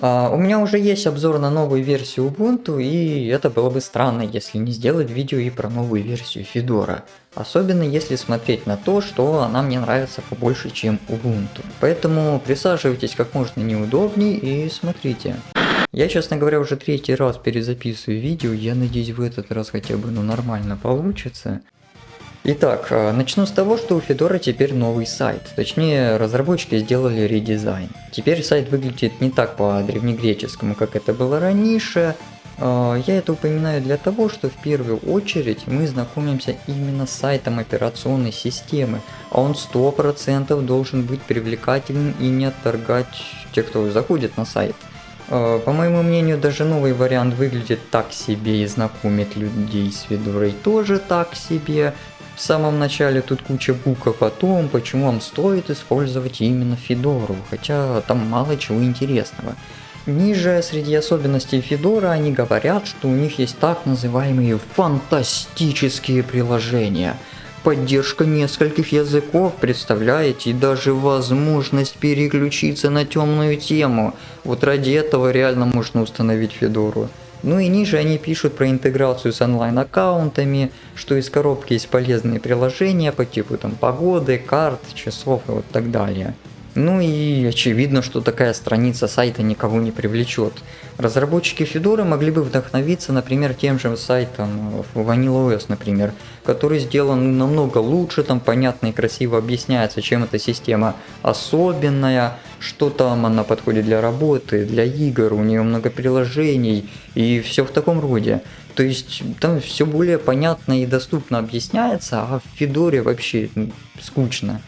А, у меня уже есть обзор на новую версию Ubuntu, и это было бы странно, если не сделать видео и про новую версию Fedora. Особенно если смотреть на то, что она мне нравится побольше, чем Ubuntu. Поэтому присаживайтесь как можно неудобнее и смотрите. Я, честно говоря, уже третий раз перезаписываю видео, я надеюсь в этот раз хотя бы ну, нормально получится. Итак, э, начну с того, что у Fedora теперь новый сайт. Точнее, разработчики сделали редизайн. Теперь сайт выглядит не так по древнегреческому, как это было раньше. Э, я это упоминаю для того, что в первую очередь мы знакомимся именно с сайтом операционной системы, а он 100% должен быть привлекательным и не отторгать тех, кто заходит на сайт. Э, по моему мнению, даже новый вариант выглядит так себе и знакомит людей с Федорой тоже так себе. В самом начале тут куча букв о том, почему вам стоит использовать именно Федору, хотя там мало чего интересного. Ниже, среди особенностей Федора, они говорят, что у них есть так называемые фантастические приложения. Поддержка нескольких языков, представляете, и даже возможность переключиться на темную тему. Вот ради этого реально можно установить Федору. Ну и ниже они пишут про интеграцию с онлайн-аккаунтами, что из коробки есть полезные приложения по типу там погоды, карт, часов и вот так далее. Ну и очевидно, что такая страница сайта никого не привлечет. Разработчики Fedora могли бы вдохновиться, например, тем же сайтом VanillaOS, например, который сделан намного лучше, там понятно и красиво объясняется, чем эта система особенная, что там она подходит для работы, для игр, у нее много приложений и все в таком роде. То есть там все более понятно и доступно объясняется, а в Федоре вообще скучно.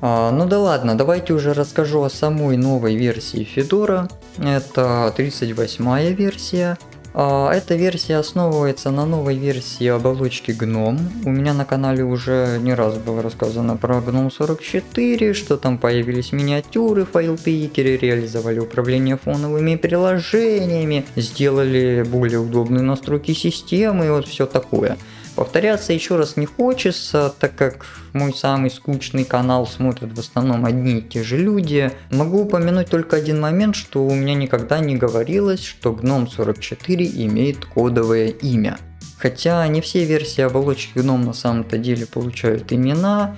А, ну да ладно, давайте уже расскажу о самой новой версии Fedora. Это 38 версия. А, эта версия основывается на новой версии оболочки GNOME. У меня на канале уже не раз было рассказано про GNOME 44, что там появились миниатюры, файл-пикеры, реализовали управление фоновыми приложениями, сделали более удобные настройки системы и вот все такое. Повторяться еще раз не хочется, так как мой самый скучный канал смотрят в основном одни и те же люди. Могу упомянуть только один момент, что у меня никогда не говорилось, что GNOME 44 имеет кодовое имя. Хотя не все версии оболочки GNOME на самом-то деле получают имена,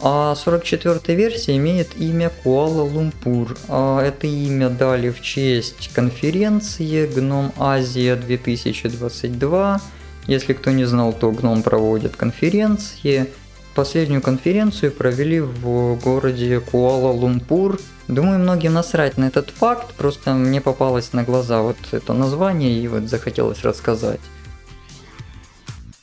а 44 версия имеет имя Куала-Лумпур. А это имя дали в честь конференции GNOME Азия 2022, если кто не знал, то Гном проводит конференции. Последнюю конференцию провели в городе Куала-Лумпур. Думаю, многим насрать на этот факт, просто мне попалось на глаза вот это название и вот захотелось рассказать.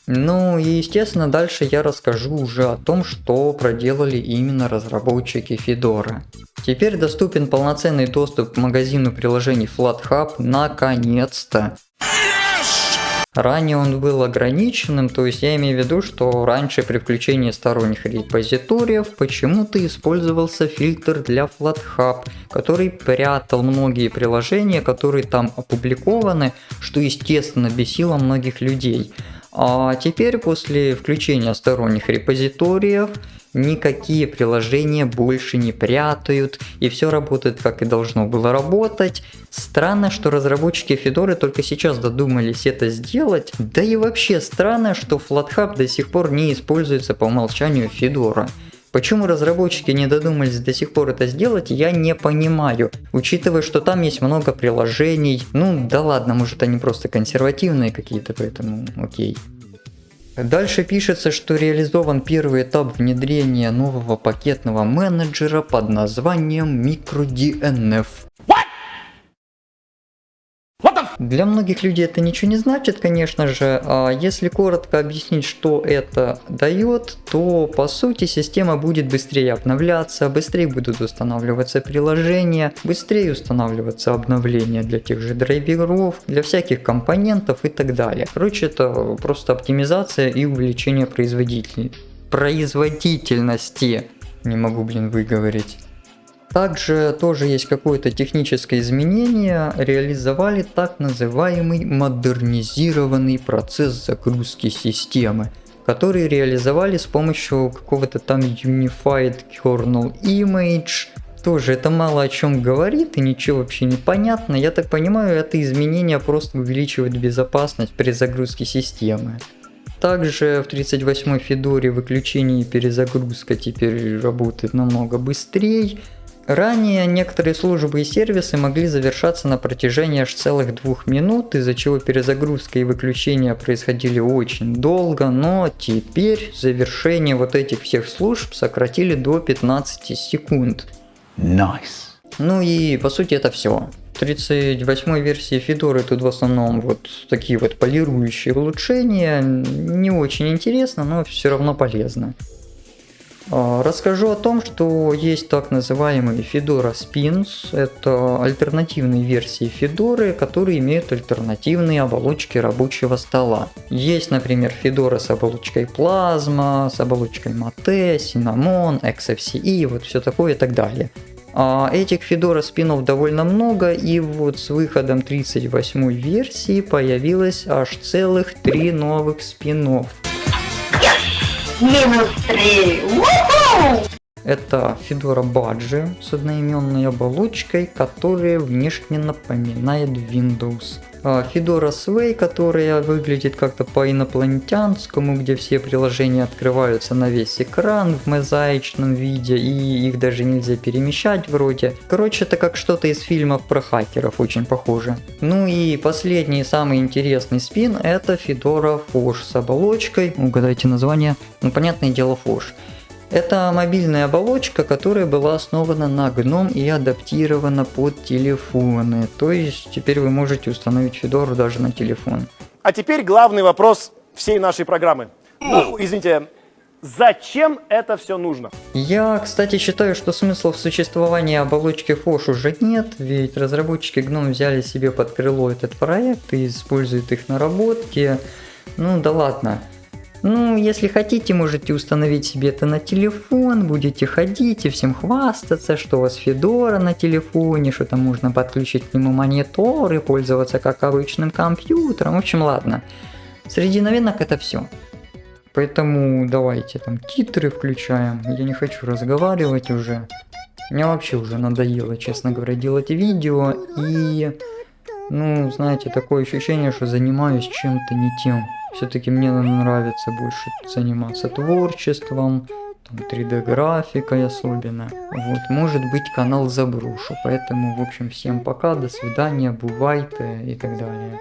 Ну и естественно дальше я расскажу уже о том, что проделали именно разработчики Fedora. Теперь доступен полноценный доступ к магазину приложений FlatHub наконец-то. Ранее он был ограниченным, то есть я имею в виду, что раньше при включении сторонних репозиториев почему-то использовался фильтр для FlatHub, который прятал многие приложения, которые там опубликованы, что естественно бесило многих людей. А теперь после включения сторонних репозиториев никакие приложения больше не прятают, и все работает как и должно было работать. Странно, что разработчики Fedora только сейчас додумались это сделать, да и вообще странно, что FlatHub до сих пор не используется по умолчанию Fedora. Почему разработчики не додумались до сих пор это сделать, я не понимаю. Учитывая, что там есть много приложений. Ну да ладно, может они просто консервативные какие-то, поэтому окей. Дальше пишется, что реализован первый этап внедрения нового пакетного менеджера под названием MicroDNF. Для многих людей это ничего не значит, конечно же. А если коротко объяснить, что это дает, то по сути система будет быстрее обновляться, быстрее будут устанавливаться приложения, быстрее устанавливаться обновления для тех же драйверов, для всяких компонентов и так далее. Короче, это просто оптимизация и увеличение производительности. Производительности. Не могу, блин, выговорить. Также тоже есть какое-то техническое изменение, реализовали так называемый модернизированный процесс загрузки системы, который реализовали с помощью какого-то там Unified Kernel Image, Тоже это мало о чем говорит и ничего вообще не понятно. Я так понимаю, это изменение просто увеличивает безопасность при загрузке системы. Также в 38-й Федоре выключение и перезагрузка теперь работает намного быстрее. Ранее некоторые службы и сервисы могли завершаться на протяжении аж целых двух минут, из-за чего перезагрузка и выключение происходили очень долго, но теперь завершение вот этих всех служб сократили до 15 секунд. Nice. Ну и по сути это все. В 38 версии Федоры тут в основном вот такие вот полирующие улучшения. Не очень интересно, но все равно полезно. А, расскажу о том, что есть так называемые Fedora Spins. Это альтернативные версии Федоры, которые имеют альтернативные оболочки рабочего стола. Есть, например, Fedora с оболочкой Plasma, с оболочкой Mate, Cinnamon, XFCE, вот все такое и так далее. А этих Федора спинов довольно много, и вот с выходом 38 версии появилось аж целых три новых спинов. Минус три! Это Fedora Badge с одноименной оболочкой, которая внешне напоминает Windows. А Fedora Sway, которая выглядит как-то по-инопланетянскому, где все приложения открываются на весь экран в мозаичном виде, и их даже нельзя перемещать вроде. Короче, это как что-то из фильмов про хакеров, очень похоже. Ну и последний, самый интересный спин, это Fedora Fosh с оболочкой, угадайте название, ну понятное дело Fosh. Это мобильная оболочка, которая была основана на GNOME и адаптирована под телефоны. То есть теперь вы можете установить Fedora даже на телефон. А теперь главный вопрос всей нашей программы. Ну, извините, зачем это все нужно? Я, кстати, считаю, что смысла в существовании оболочки Fosh уже нет, ведь разработчики GNOME взяли себе под крыло этот проект и используют их наработки. Ну да ладно. Ну, если хотите, можете установить себе это на телефон, будете ходить и всем хвастаться, что у вас Федора на телефоне, что там можно подключить к нему монитор и пользоваться как обычным компьютером. В общем, ладно. Среди новинок это все. Поэтому давайте там титры включаем. Я не хочу разговаривать уже. Мне вообще уже надоело, честно говоря, делать видео. И, ну, знаете, такое ощущение, что занимаюсь чем-то не тем. Все-таки мне нравится больше заниматься творчеством, 3D графикой особенно. Вот, может быть канал заброшу, поэтому в общем всем пока, до свидания, бывайте и так далее.